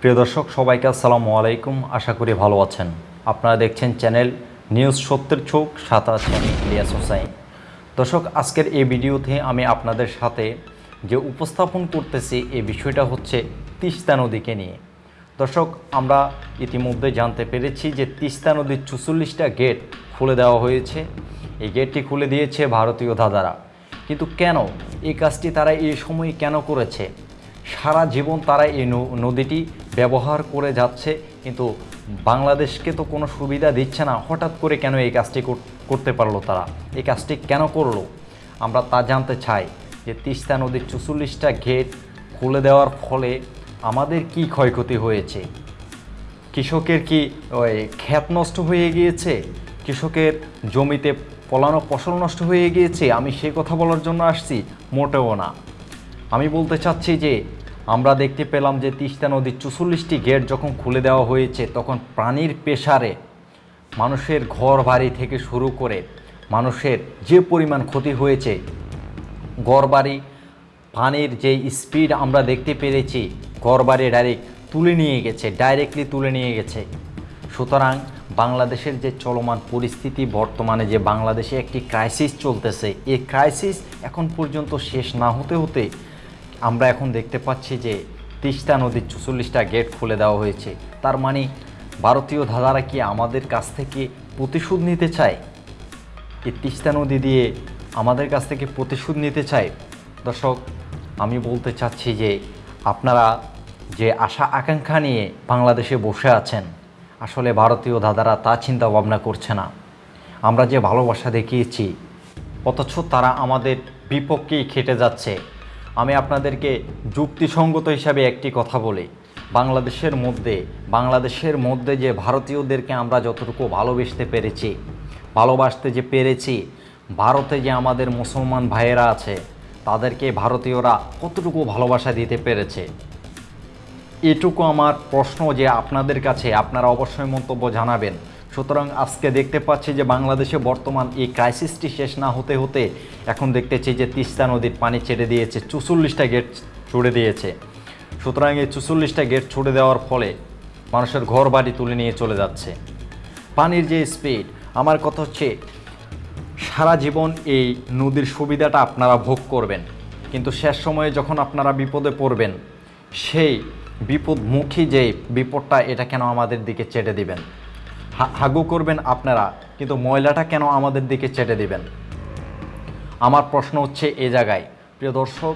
প্রিয় দর্শক, সবাইকে আসসালামু আলাইকুম। আশা করি ভালো আছেন। আপনারা দেখছেন চ্যানেল নিউজ সত্যের চোখ সাথে আছেন ইলিয়াস হোসাইন। দর্শক, আজকের এই ভিডিওতে আমি আপনাদের সাথে যে উপস্থাপন করতেছি, এই বিষয়টা হচ্ছে তিস্তা নদীকে নিয়ে। দর্শক, আমরা ইতিমধ্যে জানতে পেরেছি যে তিস্তা নদীর চুচল্লিশটা গেট খুলে দেওয়া হয়েছে। এই গেটটি খুলে দিয়েছে ভারতীয় দাদারা কিন্তু কেন এই কাজটি তারা এই সময় কেন করেছে? সারা জীবন তারা এই নদীটি ব্যবহার করে যাচ্ছে, কিন্তু বাংলাদেশকে তো কোনো সুবিধা দিচ্ছে না। হঠাৎ করে কেন এই কাজটি করতে পারল তারা? এই কাজটি কেন করল? আমরা তা জানতে চাই যে তিস্তা নদীর চুচল্লিশটা গেট খুলে দেওয়ার ফলে আমাদের কি ক্ষয়ক্ষতি হয়েছে? কৃষকের কি ওই ক্ষেত নষ্ট হয়ে গিয়েছে? কৃষকের জমিতে ফলানো ফসল নষ্ট হয়ে গিয়েছে? আমি সেই কথা বলার জন্য আসছি, মোটেও না। আমি বলতে চাচ্ছি যে আমরা দেখতে পেলাম যে তিস্তা নদীর চুচল্লিশটি গেট যখন খুলে দেওয়া হয়েছে, তখন প্রাণীর পেশারে মানুষের ঘর বাড়ি থেকে শুরু করে মানুষের যে পরিমাণ ক্ষতি হয়েছে গড়বাড়ি পানির যে স্পিড আমরা দেখতে পেরেছি গড়বাড়ি ডাইরেক্ট তুলে নিয়ে গেছে, ডাইরেক্টলি তুলে নিয়ে গেছে। সুতরাং বাংলাদেশের যে চলমান পরিস্থিতি, বর্তমানে যে বাংলাদেশে একটি ক্রাইসিস চলতেছে, এই ক্রাইসিস এখন পর্যন্ত শেষ না হতে হতে আমরা এখন দেখতে পাচ্ছি যে তিস্তা নদীর চুচল্লিশটা গেট খুলে দেওয়া হয়েছে। তার মানে ভারতীয় ধাঁধারা কি আমাদের কাছ থেকে প্রতিশোধ নিতে চায়? এই তিস্তা নদী দিয়ে আমাদের কাছ থেকে প্রতিশোধ নিতে চায়? দর্শক, আমি বলতে চাচ্ছি যে আপনারা যে আশা আকাঙ্ক্ষা নিয়ে বাংলাদেশে বসে আছেন, আসলে ভারতীয় দাদারা তা চিন্তা ভাবনা করছে না। আমরা যে ভালোবাসা দেখিয়েছি, অথচ তারা আমাদের বিপক্ষেই খেটে যাচ্ছে। আমি আপনাদেরকে যুক্তিসঙ্গত হিসাবে একটি কথা বলি। বাংলাদেশের মধ্যে বাংলাদেশের মধ্যে যে ভারতীয়দেরকে আমরা যতটুকু ভালোবাসতে পেরেছি, ভালোবাসতে যে পেরেছি, ভারতে যে আমাদের মুসলমান ভাইয়েরা আছে, তাদেরকে ভারতীয়রা কতটুকু ভালোবাসা দিতে পেরেছে এটুকু আমার প্রশ্ন যে আপনাদের কাছে আপনারা অবশ্যই মন্তব্য জানাবেন। সুতরাং আজকে দেখতে পাচ্ছি যে বাংলাদেশে বর্তমান এই ক্রাইসিসটি শেষ না হতে হতে এখন দেখতেছি যে তিস্তা নদীর পানি ছেড়ে দিয়েছে, চুচল্লিশটা গেট ছুড়ে দিয়েছে। সুতরাং এই চুচল্লিশটা গেট ছুড়ে দেওয়ার ফলে মানুষের ঘর বাড়ি তুলে নিয়ে চলে যাচ্ছে। পানির যে স্পিড আমার কথা হচ্ছে সারা জীবন এই নদীর সুবিধাটা আপনারা ভোগ করবেন। কিন্তু শেষ সময়ে যখন আপনারা বিপদে পড়বেন, সেই বিপদমুখী যে বিপদটা, এটা কেন আমাদের দিকে চেটে দিবেন? হাগু করবেন আপনারা, কিন্তু ময়লাটা কেন আমাদের দিকে চেটে দিবেন? আমার প্রশ্ন হচ্ছে এ জায়গায়। প্রিয় দর্শক,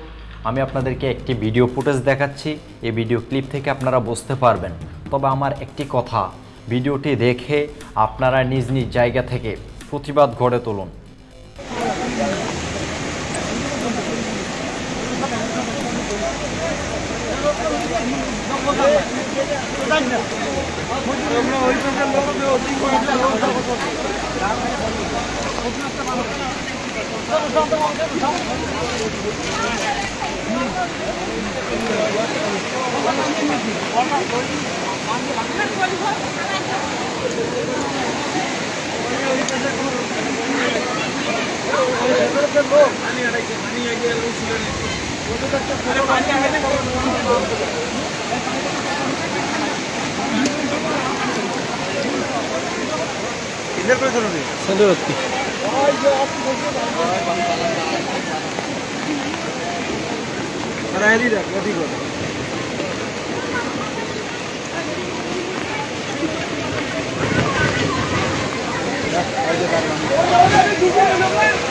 আমি আপনাদেরকে একটি ভিডিও ফুটেজ দেখাচ্ছি। এই ভিডিও ক্লিপ থেকে আপনারা বুঝতে পারবেন। তবে আমার একটি কথা, ভিডিওটি দেখে আপনারা নিজ নিজ জায়গা থেকে প্রতিবাদ গড়ে তুলুন। আমি আগে আমি আগে किधर पर चलो नहीं सदरती करायली रख गति को आज का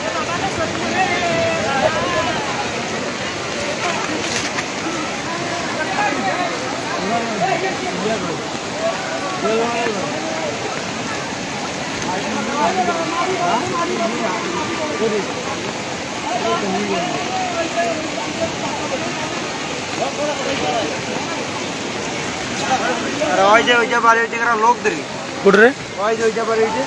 ಅರೆ ವಾಯ್ಜೆ ವಿಜಯ ಬಾರಿ ವಿಜಯ ಲೋಕ್ ದ್ರಿ ಕೊಡ್ರಿ ವಾಯ್ಜೆ ವಿಜಯ ಬಾರಿ ವಿಜಯ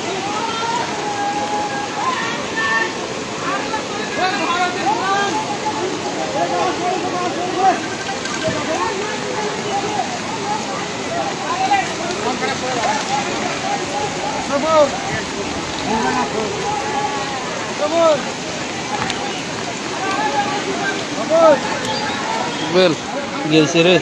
ভাঙি আগে এনো বেল গেছে রে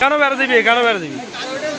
কেন বেড়া দিবি কেন বেড়া দিবি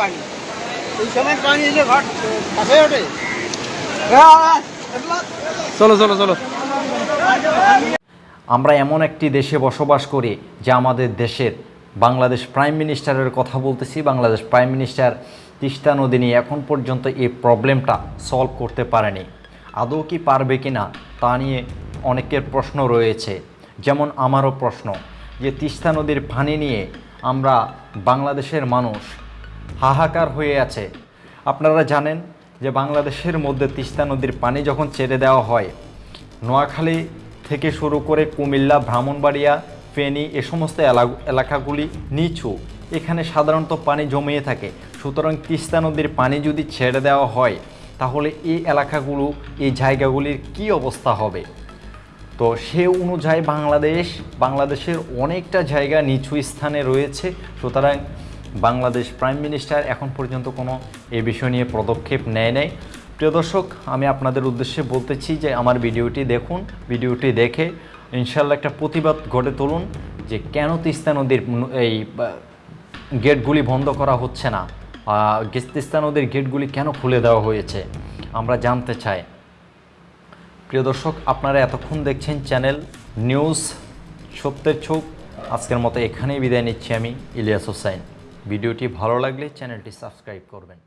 পানি। এই সময় পানি এলে ঘর কাছে ওঠে। চলো চলো চলো। আমরা এমন একটি দেশে বসবাস করি যে আমাদের দেশের বাংলাদেশ প্রাইম মিনিস্টারের কথা বলতেছি। বাংলাদেশ প্রাইম মিনিস্টার তিস্তা নদী নিয়ে এখন পর্যন্ত এই প্রবলেমটা সলভ করতে পারেনি। আদৌ কি পারবে কি না তা নিয়ে অনেকের প্রশ্ন রয়েছে। যেমন আমারও প্রশ্ন যে তিস্তা নদীর পানি নিয়ে আমরা বাংলাদেশের মানুষ হাহাকার হয়ে আছে। আপনারা জানেন যে বাংলাদেশের মধ্যে তিস্তা নদীর পানি যখন ছেড়ে দেওয়া হয়, নোয়াখালী থেকে শুরু করে কুমিল্লা, ব্রাহ্মণবাড়িয়া, ফেনী এ সমস্ত এলা- এলাকাগুলি নিচু। এখানে সাধারণত পানি জমিয়ে থাকে। সুতরাং তিস্তা নদীর পানি যদি ছেড়ে দেওয়া হয়, তাহলে এই এলাকাগুলো, এই জায়গাগুলির কি অবস্থা হবে? তো সে অনুযায়ী বাংলাদেশ, বাংলাদেশের অনেকটা জায়গা নিচু স্থানে রয়েছে। সুতরাং বাংলাদেশ প্রাইম মিনিস্টার এখন পর্যন্ত কোনো এ বিষয় নিয়ে পদক্ষেপ নেয় নাই। প্রিয় দর্শক, আমি আপনাদের উদ্দেশ্যে বলতেছি যে আমার ভিডিওটি দেখুন, ভিডিওটি দেখে ইনশাল্লাহ একটা প্রতিবাদ গড়ে তুলুন যে কেন তিস্তা নদীর এই গেটগুলি বন্ধ করা হচ্ছে না। তিস্তা নদীর গেটগুলি কেন খুলে দেওয়া হয়েছে? আমরা জানতে চাই। প্রিয় দর্শক, আপনারা এতক্ষণ দেখছেন চ্যানেল নিউজ সত্যের ছোক আজকের মতো এখানেই বিদায় নিচ্ছি আমি, ইলিয়াস হোসাইন ভিডিওটি ভালো লাগলে চ্যানেলটি সাবস্ক্রাইব করবেন।